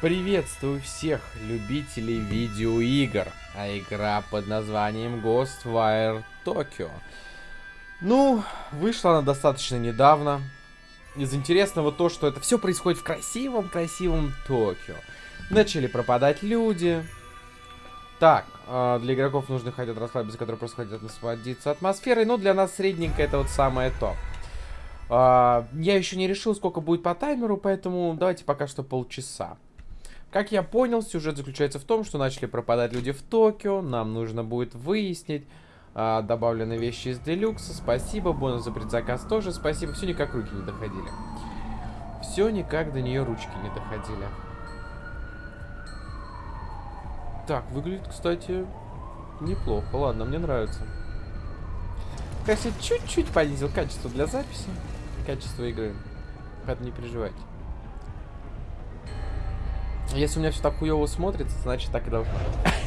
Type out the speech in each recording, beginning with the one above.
Приветствую всех любителей видеоигр, а игра под названием Ghostwire Tokyo. Ну, вышла она достаточно недавно. Из интересного то, что это все происходит в красивом-красивом Токио. Начали пропадать люди. Так, а, для игроков нужны хотят расслабиться, которые просто хотят насладиться атмосферой. Но для нас средненько это вот самое то. А, я еще не решил, сколько будет по таймеру, поэтому давайте пока что полчаса. Как я понял, сюжет заключается в том, что начали пропадать люди в Токио. Нам нужно будет выяснить. А, добавлены вещи из делюкса. Спасибо. Бонус за предзаказ тоже. Спасибо. Все никак руки не доходили. Все никак до нее ручки не доходили. Так, выглядит, кстати, неплохо. Ладно, мне нравится. Конечно, чуть-чуть понизил качество для записи. Качество игры. Поэтому не переживайте. Если у меня все так хуево смотрится, значит так и должно быть.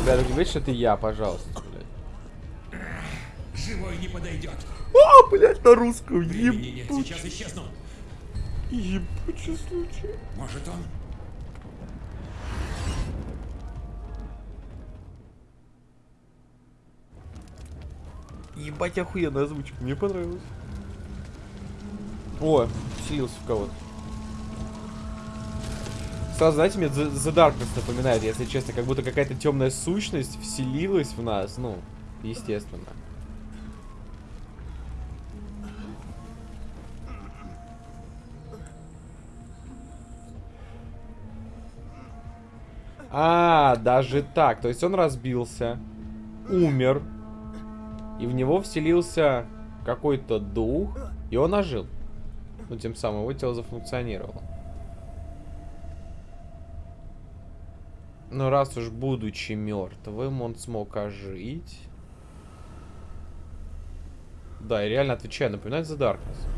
Ребята, не говорите, что это я, пожалуйста, блядь. Живой не подойдет. О, блядь, на русском, нет, сейчас исчезну. Ебучий случай. Может он? Ебать, охуенная озвучка, мне понравилось. О, вселился в кого-то. Сразу, знаете, мне The, The Darkness напоминает, если честно, как будто какая-то темная сущность вселилась в нас, ну, естественно. А, даже так. То есть он разбился, умер, и в него вселился какой-то дух, и он ожил. Ну, тем самым его тело зафункционировало. Но раз уж будучи мертвым, он смог ожить. Да, и реально отвечаю, напоминает The Darkness.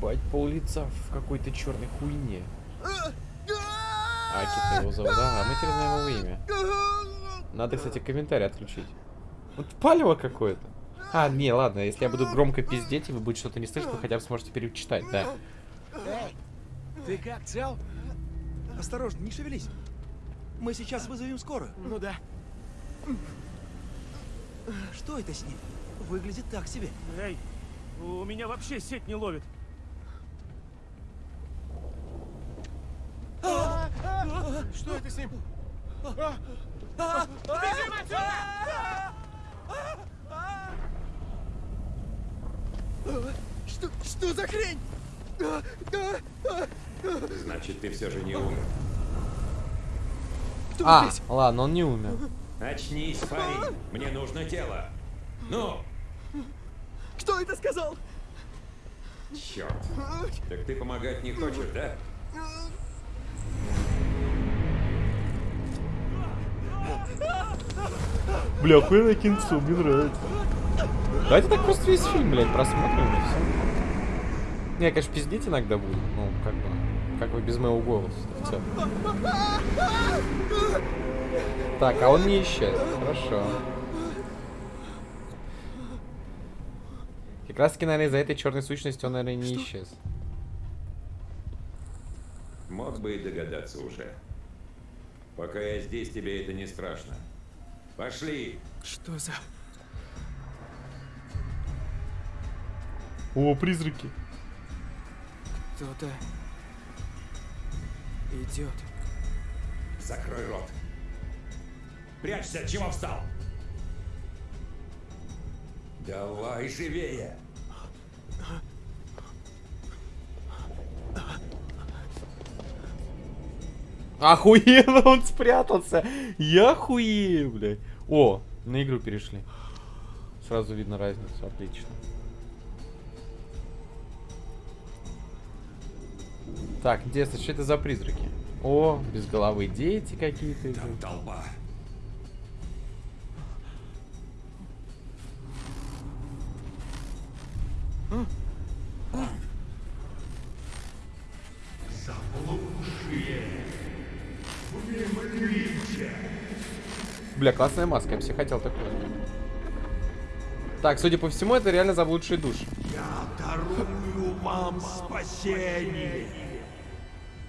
Бать, пол лица в какой-то черной хуйне. Акита его зовут, да, а мы теперь знаем его имя. Надо, кстати, комментарий отключить. Вот палево какое-то. А, не, ладно, если я буду громко пиздеть, и вы будете что-то не слышать, вы хотя бы сможете перечитать, да. Эй, ты как, цел? Осторожно, не шевелись. Мы сейчас вызовем скорую. Ну да. Что это с ним? Выглядит так себе. Эй, у меня вообще сеть не ловит. Что это с ним? Бежим отсюда! Что, что за хрень? Значит, ты все же не умер. Кто А, здесь? ладно, он не умер. Очнись, парень. Мне нужно тело. Ну, Кто это сказал? черт. Так ты помогать не хочешь, да? Бля, охуенное кинцо, мне нравится. Давайте так просто весь фильм, блядь, просмотрим и все. Не, конечно, пиздеть иногда будет. Ну, как бы, как бы без моего голоса. в целом. Так, а он не исчез. Хорошо. Как раз таки, наверное, из-за этой черной сущности он, наверное, не исчез. Мог бы и догадаться уже. Пока я здесь, тебе это не страшно. Пошли. Что за... О, призраки. Кто-то... идет. Закрой рот. Прячься, чего встал? Давай живее. Охуенно он спрятался. Я хуею, блядь. О, на игру перешли. Сразу видно разницу, отлично. Так, интересно, что это за призраки? О, без головы дети какие-то. Там толпа. Бля, классная маска, я себе хотел такую. Так, судя по всему, это реально заблудшие души. Я дарую вам спасение.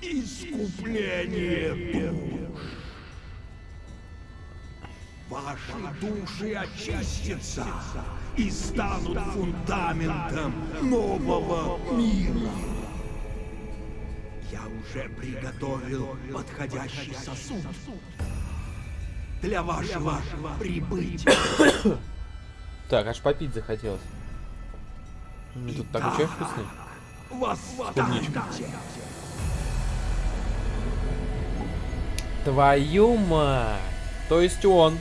Искупление душ. Ваши души очистятся и станут фундаментом нового мира. Я уже приготовил подходящий сосуд для вашего прибытия. Так, аж попить захотелось. Тут такой чай вкусный. Восстаньте! Твою мать! То есть он.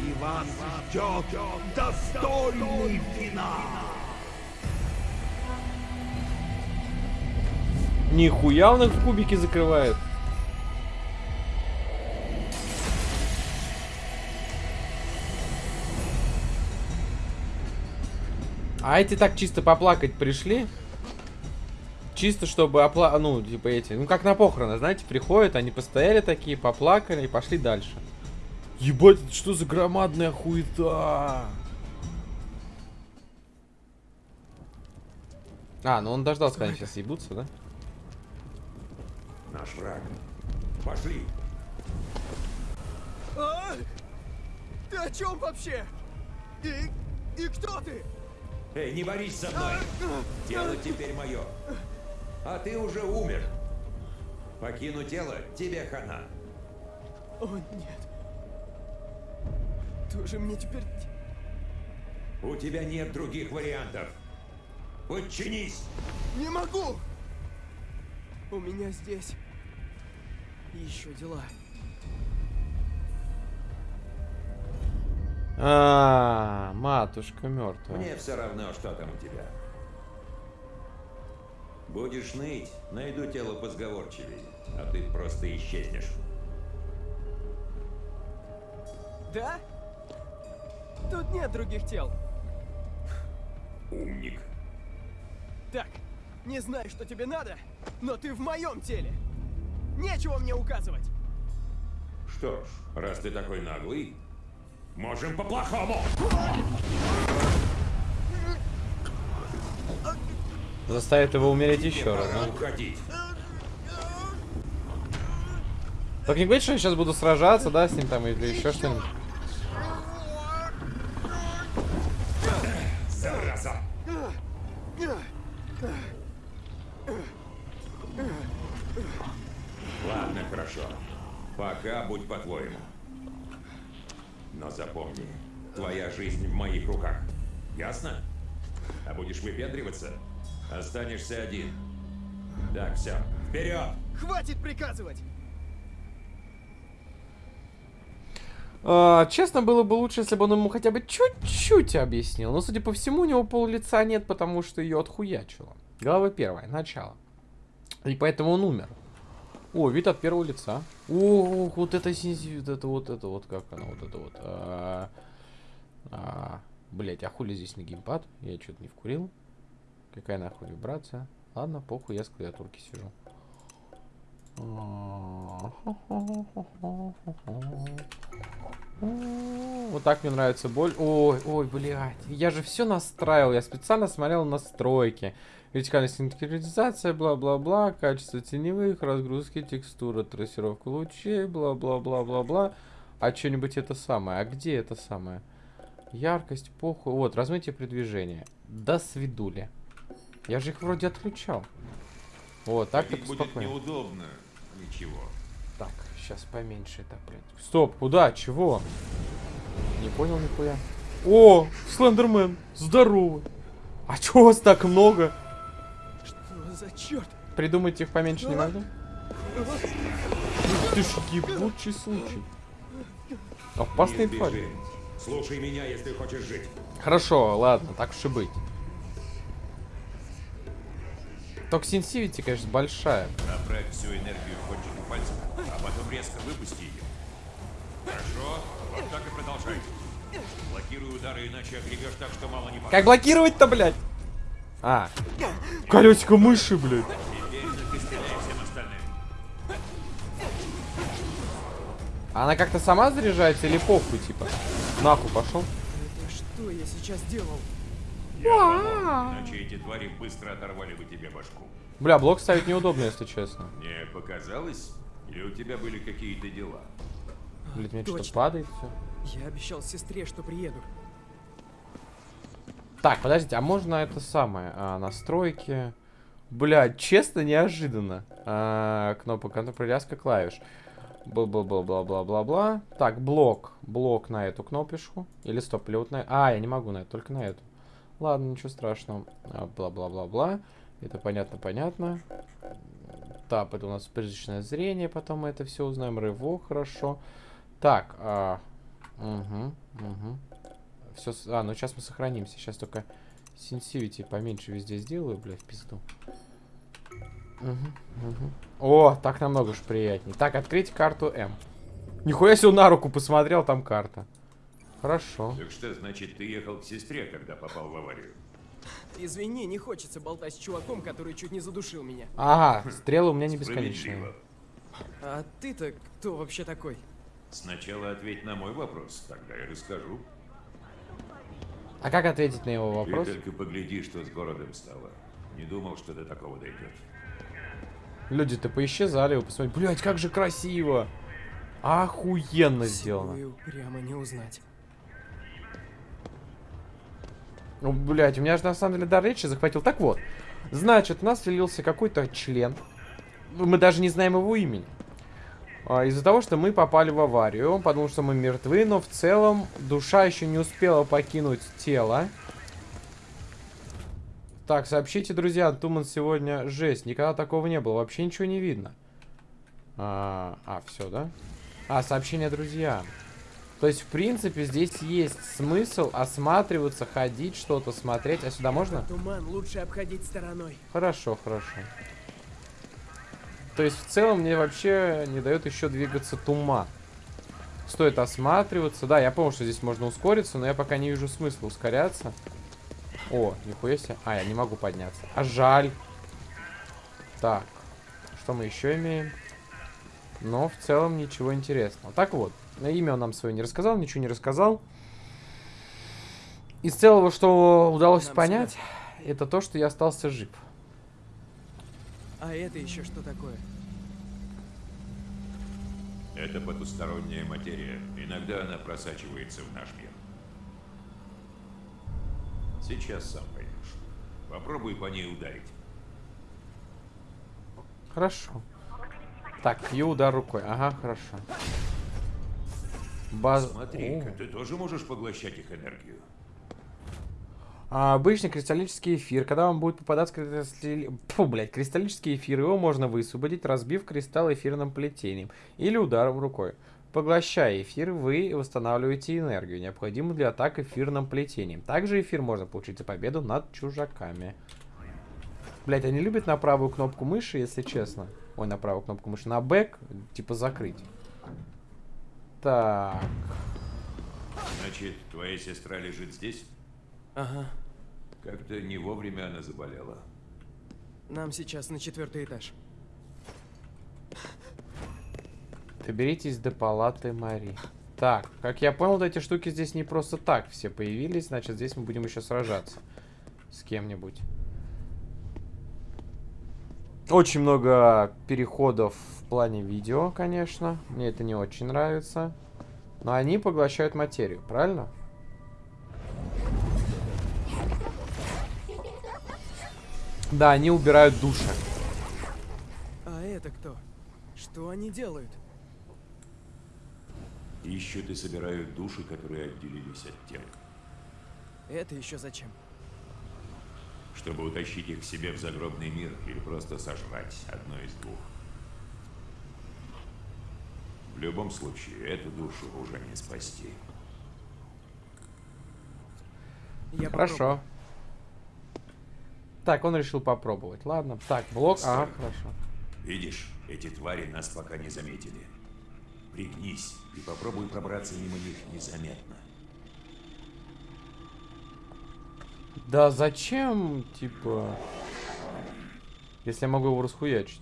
И вас ждет достойный финал. Нихуя он их в кубики закрывает. А эти так чисто поплакать пришли. Чисто чтобы опла... Ну, типа эти... Ну, как на похороны, знаете, приходят, они постояли такие, поплакали и пошли дальше. Ебать, это что за громадная хуета? А, ну он дождался, когда они сейчас ебутся, да? Наш враг. Пошли. А? Ты о чем вообще? И, и кто ты? Эй, не борись со мной. Тело теперь мое. А ты уже умер. Покину тело, тебе хана. О, нет. Ты же мне теперь... У тебя нет других вариантов. Подчинись. Не могу! У меня здесь еще дела. А, матушка мертвая. Мне все равно, что там у тебя. Будешь ныть, найду тело позговорчивее, а ты просто исчезнешь. Да? Тут нет других тел. Умник. Так, не знаю, что тебе надо, но ты в моем теле. Нечего мне указывать. Что ж, раз ты такой наглый, можем по-плохому. Заставит его умереть еще раз. Да? уходить. Так не говорит, что я сейчас буду сражаться, да, с ним там или еще что-нибудь. Останешься один. Так, все. Вперед! Хватит приказывать! А, честно, было бы лучше, если бы он ему хотя бы чуть-чуть объяснил. Но, судя по всему, у него пол лица нет, потому что ее отхуячило. Глава первая, начало. И поэтому он умер. О, вид от первого лица. О, вот это вот это вот, это вот, как оно, вот это вот. А, а, блять, а хули здесь не геймпад? Я что-то не вкурил. Какая нахуй вибрация? Ладно, похуй, я с клавиатурки сижу. Вот так мне нравится боль. Ой, ой, блядь. Я же все настраивал. Я специально смотрел настройки. Вертикальная синхронизация, бла-бла-бла, качество теневых, разгрузки текстуры, трассировка лучей, бла-бла-бла-бла-бла. А что-нибудь это самое? А где это самое? Яркость, похуй. Вот, размытие при движении. До свидули. Я же их вроде отключал. Вот, так так будет спокойно. неудобно. Ничего. Так, сейчас поменьше это, блядь. Стоп, куда? Чего? Не понял нихуя. О, Слендермен, здорово. А чего вас так много? Что за черт? Придумать их поменьше не могли? Ух ты ж, ебучий случай. Твари. сбежи. Слушай меня, если хочешь жить. Хорошо, ладно, так уж и быть. Токсинсивити, конечно, большая. Направь всю энергию в кончике пальцев, а потом резко выпусти ее. Хорошо? Вот так и продолжай. Блокируй удары, иначе огребешь так, что мало не покажется. Как блокировать-то, блядь? А, колесико мыши, блядь. Теперь ты стреляй всем остальным. Она как-то сама заряжается или похуй, типа? Нахуй пошел. Это что я сейчас делал? Иначе эти твари быстро оторвали бы тебе башку. Бля, блок ставить неудобно, если честно. Мне показалось, или у тебя были какие-то дела? Блять, мне что-то падает все. Я обещал сестре, что приеду. Так, подождите, а можно это самое? а, настройки. Бля, честно, неожиданно. А, кнопка контроль, привязка клавиш. Бла-бла-бла-бла-бла-бла-бла. Так, блок. Блок на эту кнопочку. Или стоп, или вот на... А, я не могу на эту, только на эту. Ладно, ничего страшного. А, Бла-бла-бла-бла. Это понятно-понятно. Так, это у нас призрачное зрение, потом мы это все узнаем. Рывок, хорошо. Так, а... Угу, угу. Все, а, ну сейчас мы сохранимся. Сейчас только сенсивити поменьше везде сделаю, бля, в пизду. Мгм, мгм. О, так намного уж приятнее. Так, открыть карту М. Нихуя себе на руку посмотрел, там карта. Хорошо. Так что, значит, ты ехал к сестре, когда попал в аварию? Извини, не хочется болтать с чуваком, который чуть не задушил меня. Ага, стрелы у меня не бесконечные. А ты-то кто вообще такой? Сначала ответь на мой вопрос, тогда я расскажу. А как ответить на его вопрос? Ты только погляди, что с городом стало. Не думал, что до такого дойдет. Люди-то поисчезали, вы посмотрите. Блять, как же красиво! Охуенно сделано. Силою прямо не узнать. Ну, блядь, у меня же на самом деле дар речи захватил. Так вот, значит, у нас влился какой-то член. Мы даже не знаем его имени. А, Из-за того, что мы попали в аварию, подумал, что мы мертвы, но в целом душа еще не успела покинуть тело. Так, сообщите, друзья, Туман сегодня жесть. Никогда такого не было. Вообще ничего не видно. А, а все, да? А, сообщение друзьям. То есть, в принципе, здесь есть смысл осматриваться, ходить, что-то смотреть. А сюда можно? Туман лучше обходить стороной. Хорошо, хорошо. То есть, в целом, мне вообще не дает еще двигаться туман. Стоит осматриваться. Да, я понял, что здесь можно ускориться, но я пока не вижу смысла ускоряться. О, нихуя себе. А, я не могу подняться. А жаль. Так, что мы еще имеем? Но в целом ничего интересного. Так вот, на имя он нам свое не рассказал, ничего не рассказал. Из целого, что удалось Нам понять, это то, что я остался жив. А это еще что такое? Это потусторонняя материя. Иногда она просачивается в наш мир. Сейчас сам поймешь. Попробуй по ней ударить. Хорошо. Так, Q удар рукой. Ага, хорошо. Баз... Смотри-ка, О. ты тоже можешь поглощать их энергию. А, обычный кристаллический эфир. Когда вам будет попадаться кристалли... Фу, блядь, кристаллический эфир, его можно высвободить, разбив кристалл эфирным плетением или ударом рукой. Поглощая эфир, вы восстанавливаете энергию, необходимую для атак эфирным плетением. Также эфир можно получить за победу над чужаками. Блять, они любят на правую кнопку мыши, если честно. Ой, на правую кнопку мыши. На бэк, типа закрыть. Так. Значит, твоя сестра лежит здесь? Ага. Как-то не вовремя она заболела. Нам сейчас на четвертый этаж. Доберитесь до палаты Мари. Так, как я понял, вот эти штуки здесь не просто так все появились. Значит, здесь мы будем еще сражаться с кем-нибудь. Очень много переходов в плане видео, конечно. Мне это не очень нравится. Но они поглощают материю, правильно? Да, они убирают души. А это кто? Что они делают? Ищут и собирают души, которые отделились от тел. Это еще зачем? Чтобы утащить их к себе в загробный мир или просто сожрать одно из двух. В любом случае, эту душу уже не спасти. Я Хорошо. Так, он решил попробовать. Ладно. Так, блок. Ага, Стой. хорошо. Видишь, эти твари нас пока не заметили. Пригнись и попробуй пробраться мимо них незаметно. Да зачем, типа... Если я могу его расхуячить?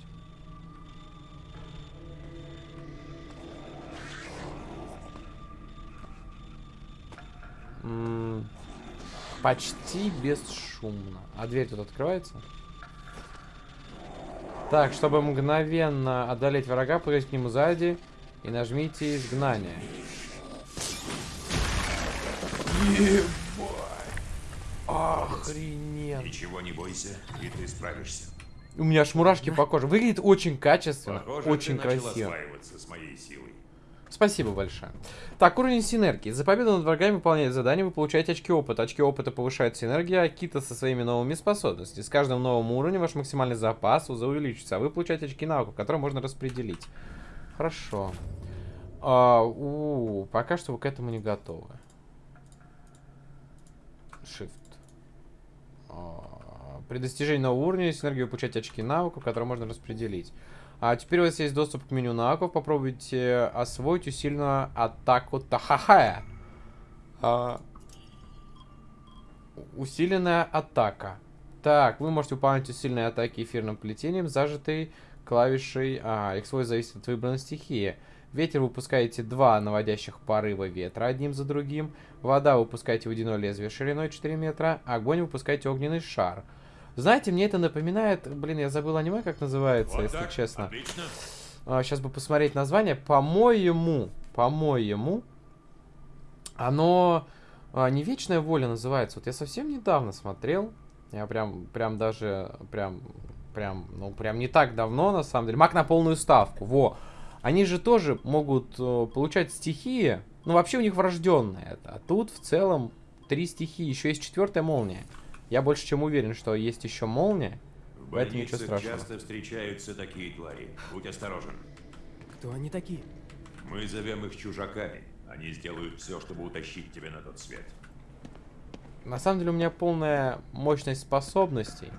М, Почти бесшумно. А дверь тут открывается? Так, чтобы мгновенно одолеть врага, прыгайте к нему сзади и нажмите изгнание. Охрененно. Ничего не бойся, и ты справишься. У меня аж мурашки по коже. Выглядит очень качественно, Похоже, очень красиво. осваиваться с моей силой. Спасибо большое. Так, уровень синергии. За победу над врагами выполняете задание, вы получаете очки опыта. Очки опыта повышают синергию Акита со своими новыми способностями. С каждым новым уровнем ваш максимальный запас увеличится, а вы получаете очки навыков, которые можно распределить. Хорошо. А, у, пока что вы к этому не готовы. Shift. При достижении нового уровня синергию вы получаете очки навыков, которые можно распределить. А теперь у вас есть доступ к меню навыков. Попробуйте освоить усиленную атаку Тахахая. А, усиленная атака. Так, вы можете выполнять усиленные атаки эфирным плетением, зажатой клавишей. А, их свой зависит от выбранной стихии. Ветер выпускаете два наводящих порыва ветра одним за другим. Вода выпускаете водяное лезвие шириной 4 метра. Огонь выпускаете огненный шар. Знаете, мне это напоминает... Блин, я забыл аниме, как называется, Вот если так, честно. Отлично. сейчас бы посмотреть название. По-моему, по-моему, оно а, не Вечная воля называется. Вот я совсем недавно смотрел. Я прям, прям даже, прям, прям, ну прям не так давно на самом деле. Маг на полную ставку. Во. Они же тоже могут э, получать стихии. Ну вообще у них врожденное это. А тут в целом три стихии. Еще есть четвертая молния. Я больше чем уверен, что есть еще молния. В Поэтому ничего страшного. часто встречаются такие твари. Будь осторожен. Кто они такие? Мы зовем их чужаками. Они сделают все, чтобы утащить тебя на тот свет. На самом деле у меня полная мощность способностей.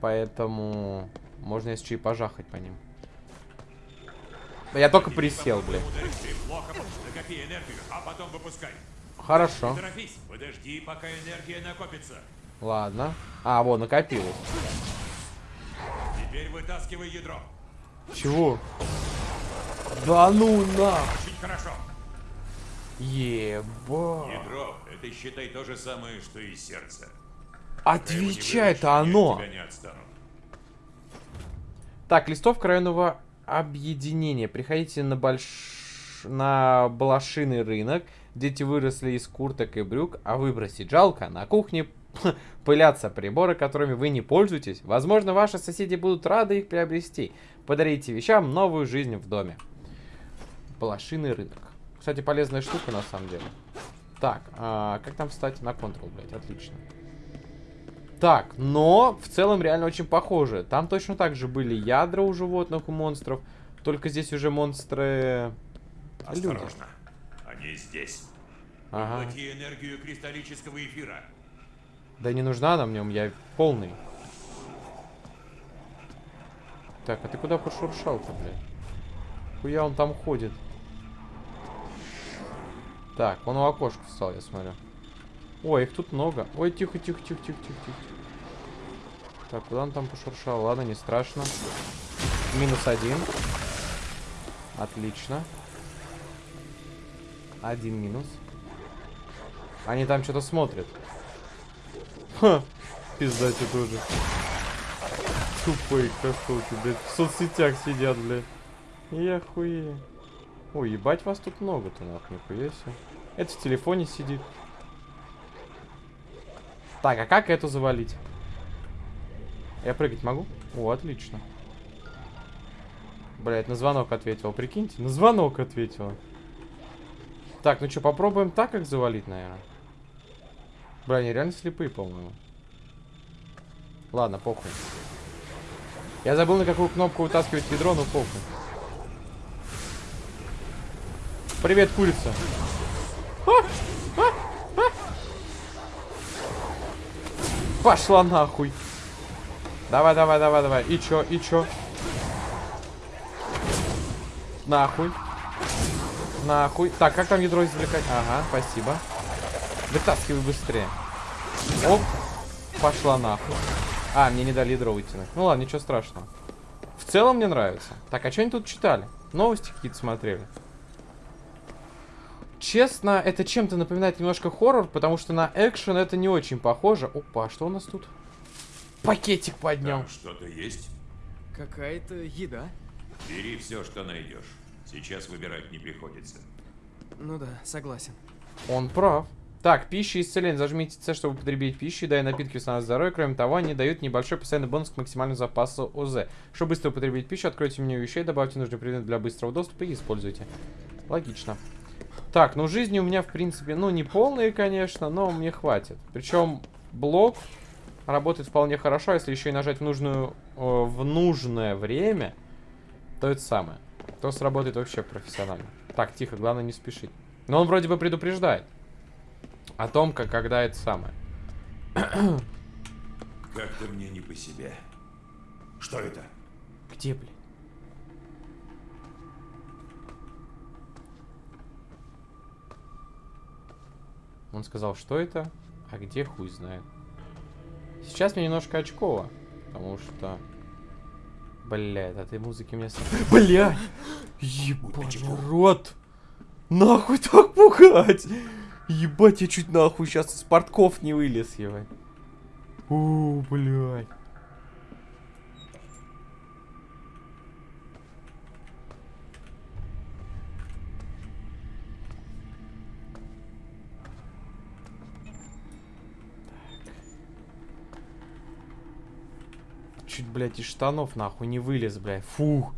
Поэтому можно если и пожахать по ним. Я только присел, бля. Ударишь ты плохо, накопи энергию, потом выпускай. Хорошо. Подожди, пока энергия накопится. Ладно. А, вот, накопилось. Теперь вытаскивай ядро. Чего? Да ну на! Очень хорошо. Еба. Ядро — это, считай, то же самое, что и сердце. Отвечает оно. Так, листовка районного объединения. Приходите на больш... на блошиный рынок. Дети выросли из курток и брюк, а выбросить жалко. На кухне пылятся приборы, которыми вы не пользуетесь. Возможно, ваши соседи будут рады их приобрести. Подарите вещам новую жизнь в доме. Блошиный рынок. Кстати, полезная штука на самом деле. Так, а, как там встать? На Ctrl, блядь, отлично. Так, но в целом реально очень похоже. Там точно так же были ядра у животных, у монстров. Только здесь уже монстры... Люди. Осторожно. Они здесь. Ага. Поглоти энергию кристаллического эфира. Да не нужна она мне, меня полный. Так, а ты куда пошуршал-то, блядь? Хуя он там ходит? Так, он у окошка встал, я смотрю. Ой, их тут много. Ой, тихо, тихо, тихо, тихо, тихо, тихо. Так, куда он там пошуршал? Ладно, не страшно. Минус один. Отлично. Один минус. Они там что-то смотрят. Ха, пиздате тоже. Тупые красотки, блядь. В соцсетях сидят, блядь. Я хуею. Ой, ебать вас тут много-то, нахуй, нихуя себе. Это в телефоне сидит. Так, а как эту завалить? Я прыгать могу? О, отлично. Блять, на звонок ответил, прикиньте. На звонок ответила. Так, ну что, попробуем так, как завалить, наверное. Бля, они реально слепые, по-моему. Ладно, похуй. Я забыл, на какую кнопку вытаскивать ядро, но похуй. Привет, курица. А! А! А! Пошла нахуй. Давай, давай, давай, давай. И чё, и чё? Нахуй. Нахуй. Так, как там ядро извлекать? Ага, спасибо. Вытаскивай быстрее. Оп. Пошла нахуй. А, мне не дали ядро вытянуть. Ну ладно, ничего страшного. В целом мне нравится. Так, а что они тут читали? Новости какие-то смотрели. Честно, это чем-то напоминает немножко хоррор, потому что на экшен это не очень похоже. Опа, а что у нас тут? Пакетик поднял. Что-то есть? Какая-то еда. Бери все, что найдешь. Сейчас выбирать не приходится. Ну да, согласен. Он прав. Так, пища и исцеление. Зажмите С, чтобы употребить пищу, да и напитки восстанавливают здоровье. Кроме того, они дают небольшой постоянный бонус к максимальному запасу ОЗ. Чтобы быстро употребить пищу, откройте меню вещей, добавьте нужный предмет для быстрого доступа и используйте. Логично. Так, ну жизни у меня, в принципе, ну, не полные, конечно, но мне хватит. Причем блок работает вполне хорошо, а если еще и нажать в, нужную, э, в нужное время, то это самое. То сработает вообще профессионально. Так, тихо, главное не спешить. Но он вроде бы предупреждает. О том, как когда это самое. Как-то мне не по себе. Что это? Где, блин? Он сказал, что это, а где хуй знает. Сейчас мне немножко очково, потому что... Бля, от этой музыки мне... Бля! Ебать, рот! Нахуй так пугать! Ебать, я чуть нахуй сейчас из портков не вылез, ебать. У, блядь. Блядь, из штанов нахуй не вылез, блядь. Фух.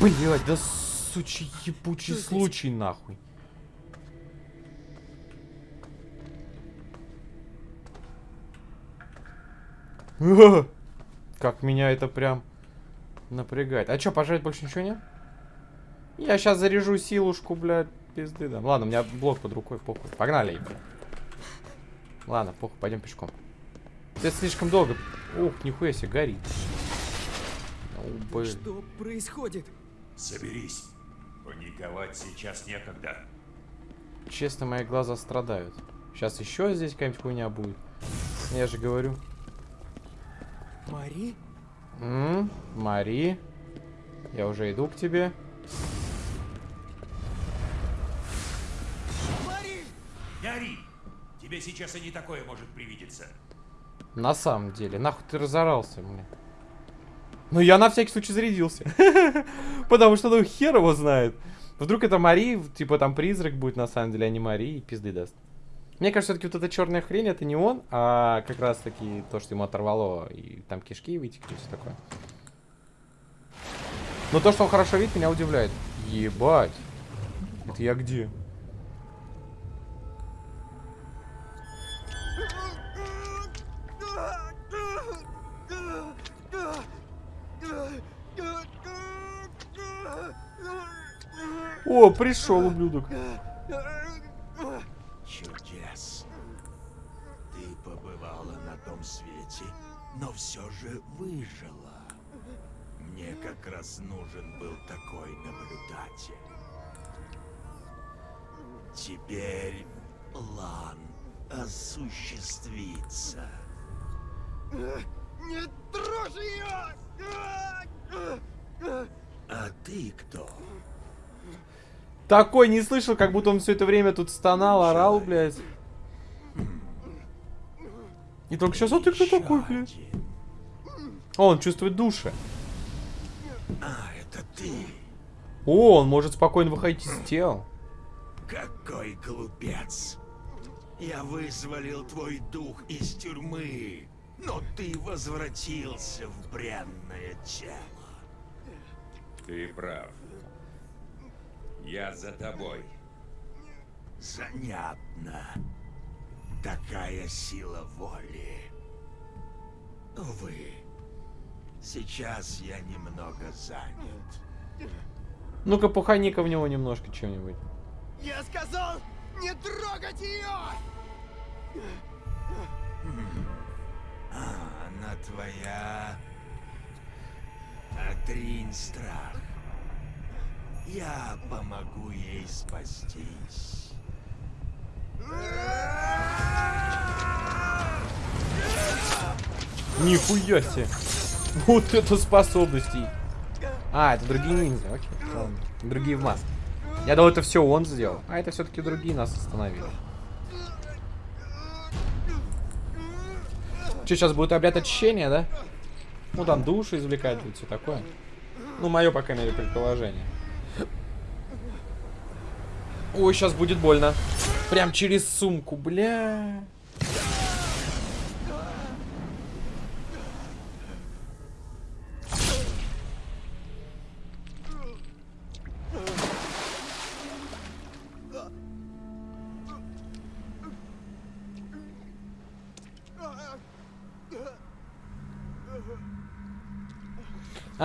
Блядь, да сучий ебучий случай нахуй. Как меня это прям напрягает. А чё, пожрать больше ничего нет? Я сейчас заряжу силушку, блядь, пизды дам. Ладно, у меня блок под рукой, похуй. Погнали, ебать. Ладно, похуй, пойдем пешком. Это слишком долго. Ух, нихуя себе, горит. О, блин. Что происходит? Соберись. Паниковать сейчас некогда. Честно, мои глаза страдают. Сейчас еще здесь какая-нибудь хуйня будет. Я же говорю. Мари? М, Мари. Я уже иду к тебе. Не ори! Тебе сейчас и не такое может привидеться. На самом деле, нахуй ты разорался мне. Ну, я на всякий случай зарядился. Потому что, ну, хер его знает. Вдруг это Мари, типа там призрак будет на самом деле, а не Мари, и пизды даст. Мне кажется, все-таки вот эта черная хрень, это не он, а как раз таки то, что ему оторвало, и там кишки вытекли, все такое. Но то, что он хорошо видит, меня удивляет. Ебать. Это я где? О, пришел, ублюдок. Чудес. Ты побывала на том свете, но все же выжила. Мне как раз нужен был такой наблюдатель. Теперь план осуществится. Не трожь ее! А ты кто? Такой не слышал, как будто он все это время тут стонал, орал, блядь. И только сейчас, а ты кто такой, блядь? О, он чувствует души. А, это ты. О, он может спокойно выходить из тел. Какой глупец! Я вызволил твой дух из тюрьмы, но ты возвратился в бренное тело. Ты прав. Я за тобой. Занятно. Такая сила воли. Увы, сейчас я немного занят. Ну-ка, пухани-ка в него немножко чем-нибудь. Я сказал, не трогать ее! А, она твоя... Отринь страх. Я помогу ей спастись. Нихуя себе. Вот это способности. А, это другие ниндзя, окей. ладно. Другие в маске. Я думал, это все он сделал. А это все-таки другие нас остановили. Что, сейчас будет обряд очищения, да? Ну, там душу извлекать будет, все такое. Ну, мое, по крайней мере, предположение. Ой, сейчас будет больно. Прям через сумку, бля.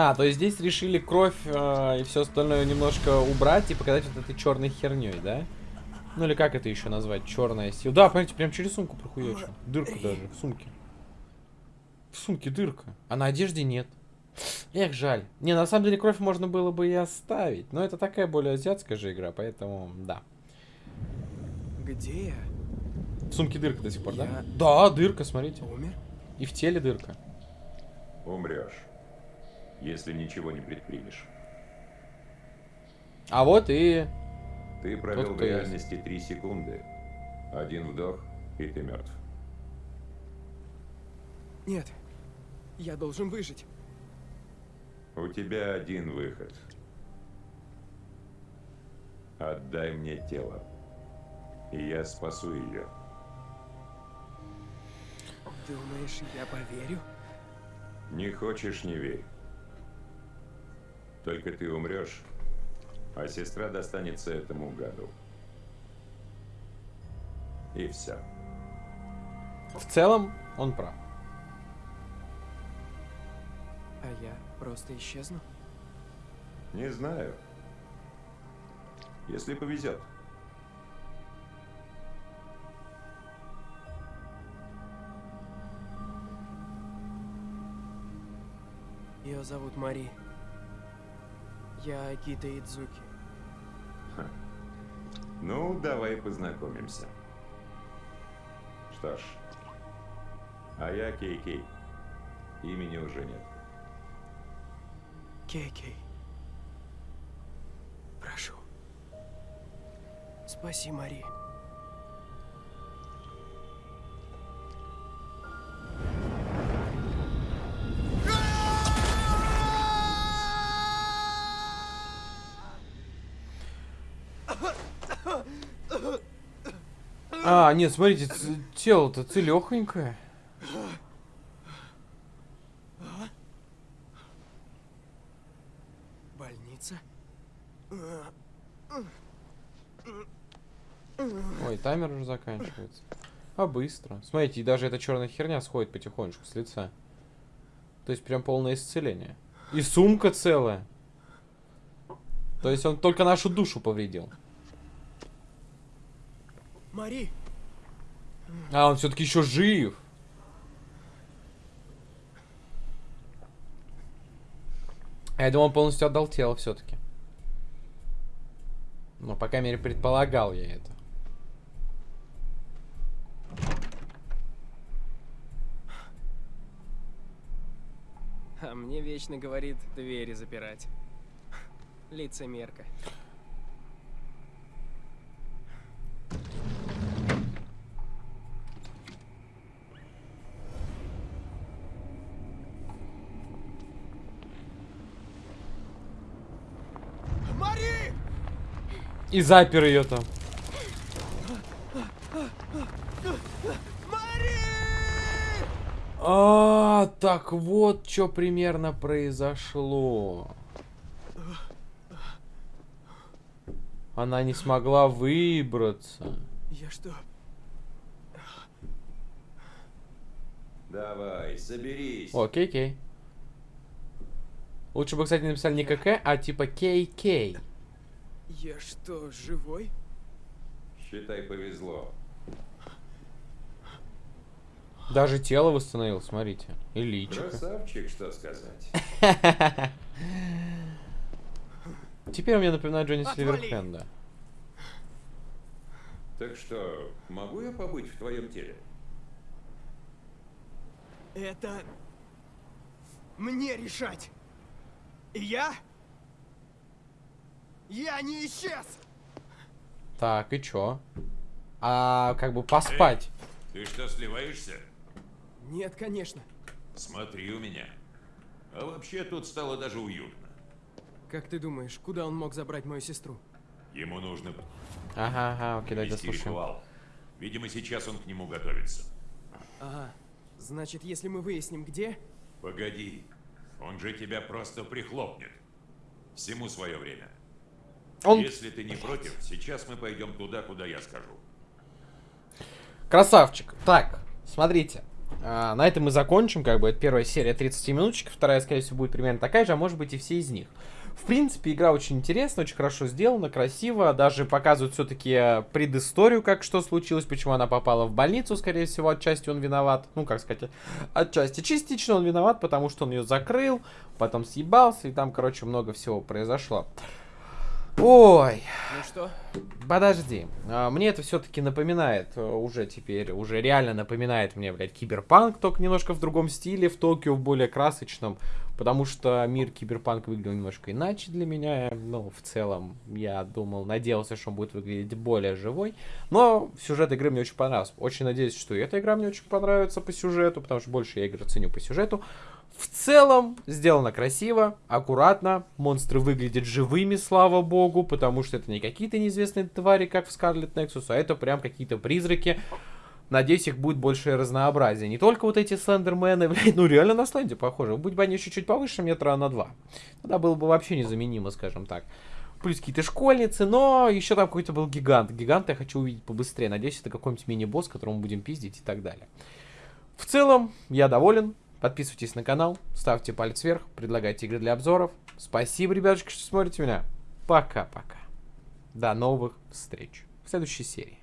А, то есть здесь решили кровь э, и все остальное немножко убрать и показать вот этой черной херней, да? Ну или как это еще назвать? Черная сила. Да, смотрите, прям через сумку прохуячил. Дырка даже в сумке. В сумке дырка. А на одежде нет. Эх, жаль. Не, на самом деле кровь можно было бы и оставить. Но это такая более азиатская же игра, поэтому да. Где я? В сумке дырка до сих пор, да? Я- Да, дырка, смотрите. Умер? И в теле дырка. Умрешь, если ничего не предпримешь. А вот и... Ты провел Тот, в реальности три секунды. Один вдох, и ты мертв. Нет. Я должен выжить. У тебя один выход. Отдай мне тело, и я спасу ее. Думаешь, я поверю? Не хочешь, не верь. Только ты умрешь, а сестра достанется этому гаду. И все. В целом, он прав. А я просто исчезну? Не знаю. Если повезет. Ее зовут Мари. Я Акита Идзуки. Ну, давай познакомимся. Что ж. А я Кей-Кей. Имени уже нет. Кей-Кей. Прошу. Спаси Мари. А, нет, смотрите, тело-то целехонькое. Больница? Ой, таймер уже заканчивается. А быстро. Смотрите, и даже эта черная херня сходит потихонечку с лица. То есть прям полное исцеление. И сумка целая. То есть он только нашу душу повредил. Мари! А, он все-таки еще жив. Я думал, он полностью отдал тело все-таки. Ну, по крайней мере, предполагал я это. А мне вечно говорит двери запирать. Лицемерка. Мари! И запер ее там. А, так вот, что примерно произошло. Она не смогла выбраться. Я что? Давай, соберись. О, кей-кей. Лучше бы, кстати, написали не КК, а типа кей-кей. Я что, живой? Считай, повезло. Даже тело восстановил, смотрите. И личико. Красавчик, что сказать. Теперь мне напоминает Джонни! Сильверхенда. Так что, могу я побыть в твоем теле? Это... Мне решать. И я? Я не исчез! Так, и чё? А, как бы поспать. Ты что, сливаешься? Нет, конечно. Смотри у меня. А вообще тут стало даже уютно. Как ты думаешь, куда он мог забрать мою сестру? Ему нужно Ага, ага, окей, давай дослушаем. ритуал. Видимо, сейчас он к нему готовится. Ага. Значит, если мы выясним, где... Погоди. Он же тебя просто прихлопнет. Всему свое время. Он Если ты не против, сейчас мы пойдем туда, куда я скажу. Красавчик. Так, смотрите. а, на этом мы закончим, как бы, это первая серия 30 минуточек, вторая, скорее всего, будет примерно такая же, а может быть и все из них. В принципе, игра очень интересная, очень хорошо сделана, красиво, даже показывают все-таки предысторию, как что случилось, почему она попала в больницу, скорее всего, отчасти он виноват, ну, как сказать, отчасти частично он виноват, потому что он ее закрыл, потом съебался, и там, короче, много всего произошло. Ой, Ну что? Подожди, а, мне это все-таки напоминает э, уже теперь, уже реально напоминает мне, блядь, киберпанк, только немножко в другом стиле, в Токио, в более красочном, потому что мир киберпанк выглядел немножко иначе для меня, ну, в целом, я думал, надеялся, что он будет выглядеть более живой, но сюжет игры мне очень понравился, очень надеюсь, что и эта игра мне очень понравится по сюжету, потому что больше я игры ценю по сюжету, в целом, сделано красиво, аккуратно. Монстры выглядят живыми, слава богу, потому что это не какие-то неизвестные твари, как в Scarlet Nexus, а это прям какие-то призраки. Надеюсь, их будет большее разнообразие. Не только вот эти слендермены, блядь, ну реально на сленде похоже. Будь бы они еще чуть повыше метра на два. Тогда было бы вообще незаменимо, скажем так. Плюс какие-то школьницы, но еще там какой-то был гигант. Гиганта я хочу увидеть побыстрее. Надеюсь, это какой-нибудь мини-босс, которому будем пиздить и так далее. В целом, я доволен. Подписывайтесь на канал, ставьте палец вверх, предлагайте игры для обзоров. Спасибо, ребятушки, что смотрите меня. Пока-пока. До новых встреч в следующей серии.